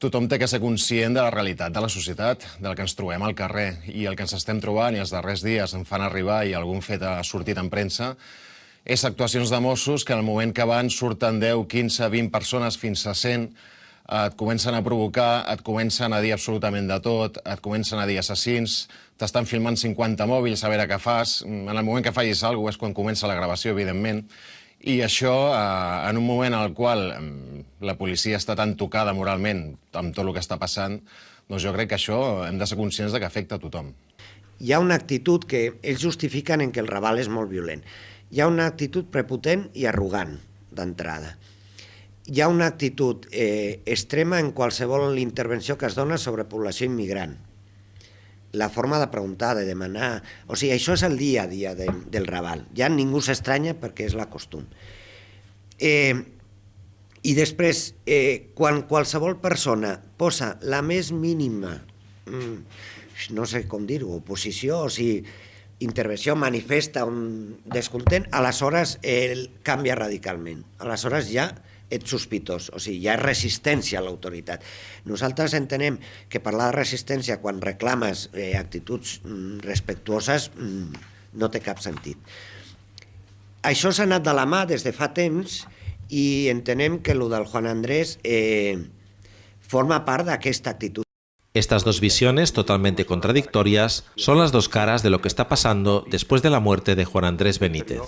Tothom té que ser conscient de la realitat de la societat, del que ens trobem al carrer. I el que ens estem trobant i els darrers dies em fan arribar i algun fet ha sortit en premsa és actuacions de Mossos que en el moment que van surten 10, 15, 20 persones fins a 100 et comencen a provocar, et comencen a dir absolutament de tot, et comencen a dir assassins, t'estan filmant 50 mòbils a veure què fas. En el moment que fallis alguna cosa és quan comença la gravació, evidentment. I això, eh, en un moment en el qual la policia està tan tocada moralment amb tot el que està passant, doncs jo crec que això hem de ser conscients de que afecta a tothom. Hi ha una actitud que ells justifiquen en que el Raval és molt violent. Hi ha una actitud prepotent i arrogant, d'entrada. Hi ha una actitud eh, extrema en qualsevol intervenció que es dona sobre població immigrant la forma de preguntar, de demanar... O sigui, això és el dia a dia de, del Raval. Ja ningú s'estranya perquè és la costum. Eh, I després, eh, quan qualsevol persona posa la més mínima, mm, no sé com dir-ho, oposició, o sigui, intervenció manifesta un descontent, aleshores eh, canvia radicalment. Aleshores ja ets sospitós, o sigui, hi ha resistència a l'autoritat. Nosaltres entenem que parlar de resistència quan reclames eh, actituds mm, respectuoses mm, no té cap sentit. Això s'ha anat de la mà des de fa temps i entenem que el del Juan Andrés eh, forma part d'aquesta actitud. Estas dos visiones, totalmente contradictorias, son las dos caras de lo que está pasando después de la muerte de Juan Andrés Benítez.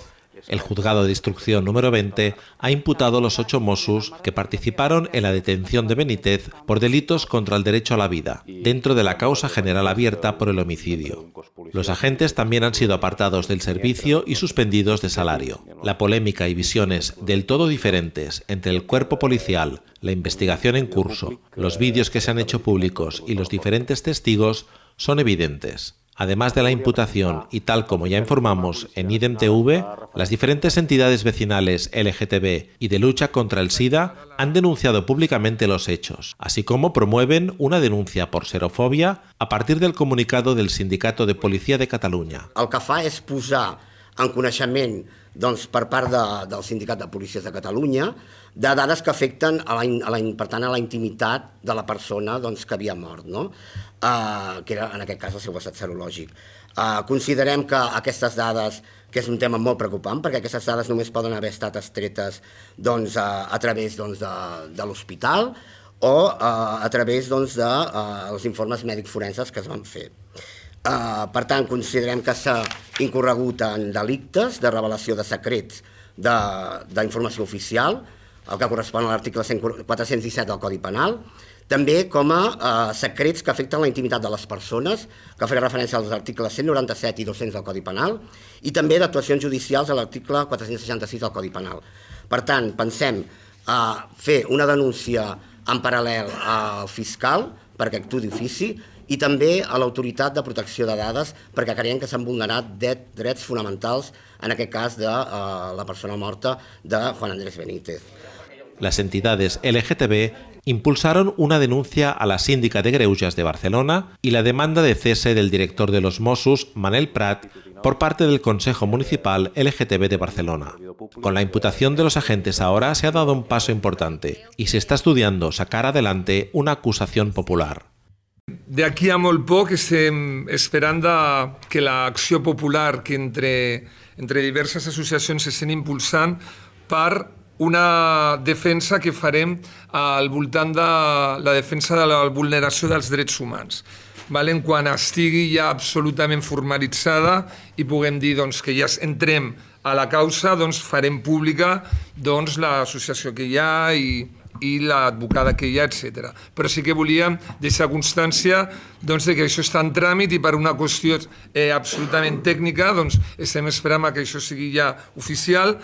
El juzgado de instrucción número 20 ha imputado los ocho Mossos que participaron en la detención de Benítez por delitos contra el derecho a la vida, dentro de la causa general abierta por el homicidio. Los agentes también han sido apartados del servicio y suspendidos de salario. La polémica y visiones del todo diferentes entre el cuerpo policial, la investigación en curso, los vídeos que se han hecho públicos y los diferentes testigos son evidentes. Además de la imputación y tal como ya informamos en IDEM-TV, las diferentes entidades vecinales LGTB y de lucha contra el SIDA han denunciado públicamente los hechos, así como promueven una denuncia por xerofobia a partir del comunicado del Sindicato de Policía de posar en coneixement doncs, per part de, del Sindicat de Policies de Catalunya de dades que afecten, a la, a la, per tant, a la intimitat de la persona doncs, que havia mort. No? uh, que era en aquest cas el seu estat serològic. Uh, considerem que aquestes dades, que és un tema molt preocupant, perquè aquestes dades només poden haver estat estretes doncs, uh, a través doncs, de, de l'hospital o uh, a través doncs, de els informes mèdics forenses que es van fer. Uh, per tant, considerem que s'ha incorregut en delictes de revelació de secrets d'informació oficial, el que correspon a l'article 417 del Codi Penal, també com a eh, secrets que afecten la intimitat de les persones, que faré referència als articles 197 i 200 del Codi Penal, i també d'actuacions judicials a l'article 466 del Codi Penal. Per tant, pensem a eh, fer una denúncia en paral·lel al fiscal perquè actuï d'ofici i també a l'autoritat de protecció de dades perquè creiem que s'han vulnerat drets fonamentals, en aquest cas de uh, la persona morta de Juan Andrés Benítez. Las entidades LGTB impulsaron una denuncia a la síndica de Greujas de Barcelona y la demanda de cese del director de los Mossos, Manel Prat, por parte del Consejo Municipal LGTB de Barcelona. Con la imputación de los agentes ahora se ha dado un paso importante y se está estudiando sacar adelante una acusación popular. De aquí a molt poc estem esperant que l'acció popular que entre, entre diverses associacions s'estan impulsant per una defensa que farem al voltant de la defensa de la vulneració dels drets humans. Valen? Quan estigui ja absolutament formalitzada i puguem dir doncs, que ja entrem a la causa, doncs, farem pública doncs, l'associació que hi ha i, i l'advocada que hi ha, etc. Però sí que volíem deixar constància doncs, que això està en tràmit i per una qüestió eh, absolutament tècnica doncs, estem esperant que això sigui ja oficial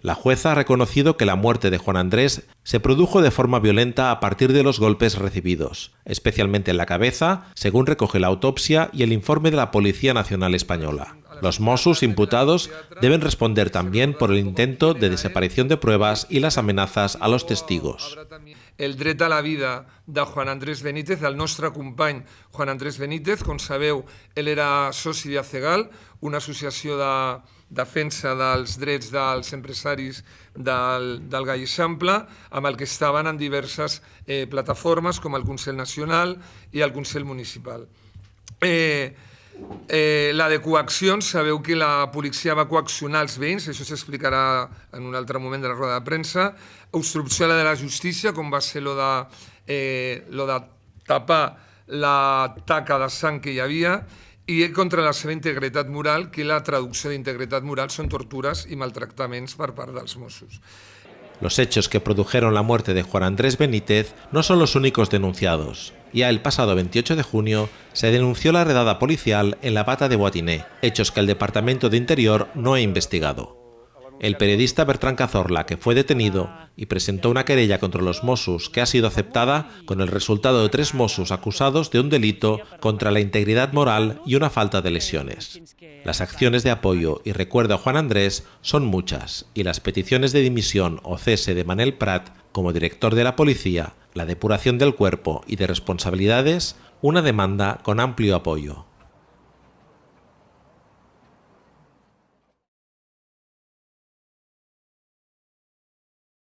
La jueza ha reconocido que la muerte de Juan Andrés se produjo de forma violenta a partir de los golpes recibidos, especialmente en la cabeza, según recoge la autopsia y el informe de la Policía Nacional Española. Los Mossos imputados deben responder también por el intento de desaparición de pruebas y las amenazas a los testigos. El dret a la vida de Juan Andrés Benítez, del nostre company Juan Andrés Benítez. Com sabeu, ell era soci d'ACEGAL, una associació de defensa dels drets dels empresaris del, del Gai Eixample, amb el que estaven en diverses eh, plataformes com el Consell Nacional i el Consell Municipal. Eh, Eh, la de coaccions, sabeu que la policia va coaccionar els veïns, això s'explicarà en un altre moment de la roda de premsa, obstrucció a la de la justícia, com va ser lo de, eh, lo de tapar la taca de sang que hi havia, i contra la seva integritat moral, que la traducció d'integritat moral són tortures i maltractaments per part dels Mossos. Los hechos que produjeron la muerte de Juan Andrés Benítez no son los únicos denunciados. Ya el pasado 28 de junio se denunció la redada policial en la Bata de Boatiné, hechos que el Departamento de Interior no ha investigado. El periodista Bertrán Cazorla, que fue detenido y presentó una querella contra los Mossos que ha sido aceptada con el resultado de tres Mossos acusados de un delito contra la integridad moral y una falta de lesiones. Las acciones de apoyo y recuerdo a Juan Andrés son muchas y las peticiones de dimisión o cese de Manel Prat como director de la policía, la depuración del cuerpo y de responsabilidades, una demanda con amplio apoyo.